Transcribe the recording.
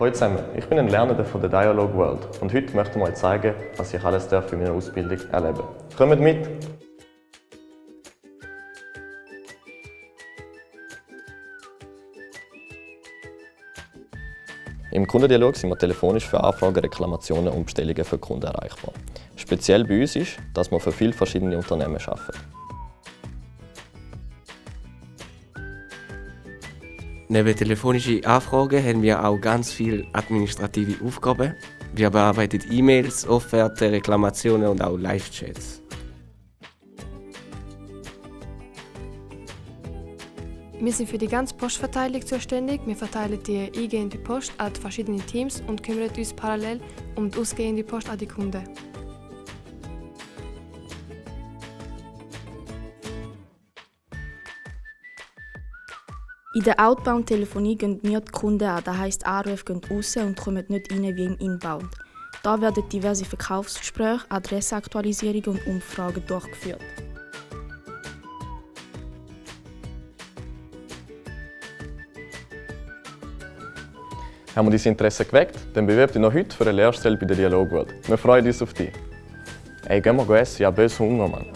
Hallo zusammen, ich bin ein Lernender von der Dialogue World und heute möchte ich mal zeigen, was ich alles darf in meiner Ausbildung erleben Kommt mit! Im Kundendialog sind wir telefonisch für Anfragen, Reklamationen und Bestellungen für Kunden erreichbar. Speziell bei uns ist, dass wir für viele verschiedene Unternehmen arbeiten. Neben telefonischen Anfragen haben wir auch ganz viele administrative Aufgaben. Wir bearbeiten E-Mails, Offerten, Reklamationen und auch Live-Chats. Wir sind für die ganze Postverteilung zuständig. Wir verteilen die eingehende Post an die verschiedenen Teams und kümmern uns parallel um die ausgehende Post an die Kunden. In der Outbound-Telefonie gehen wir die Kunden an, das heisst Anrufe gehen raus und kommen nicht rein wie im Inbound. Da werden diverse Verkaufsgespräche, Adressenaktualisierungen und Umfragen durchgeführt. Haben wir dein Interesse geweckt? Dann bewirb dich noch heute für eine Lehrstelle bei der Dialogworld. Wir freuen uns auf dich. Ey, gehen wir essen, ich habe böse Hunger, Mann.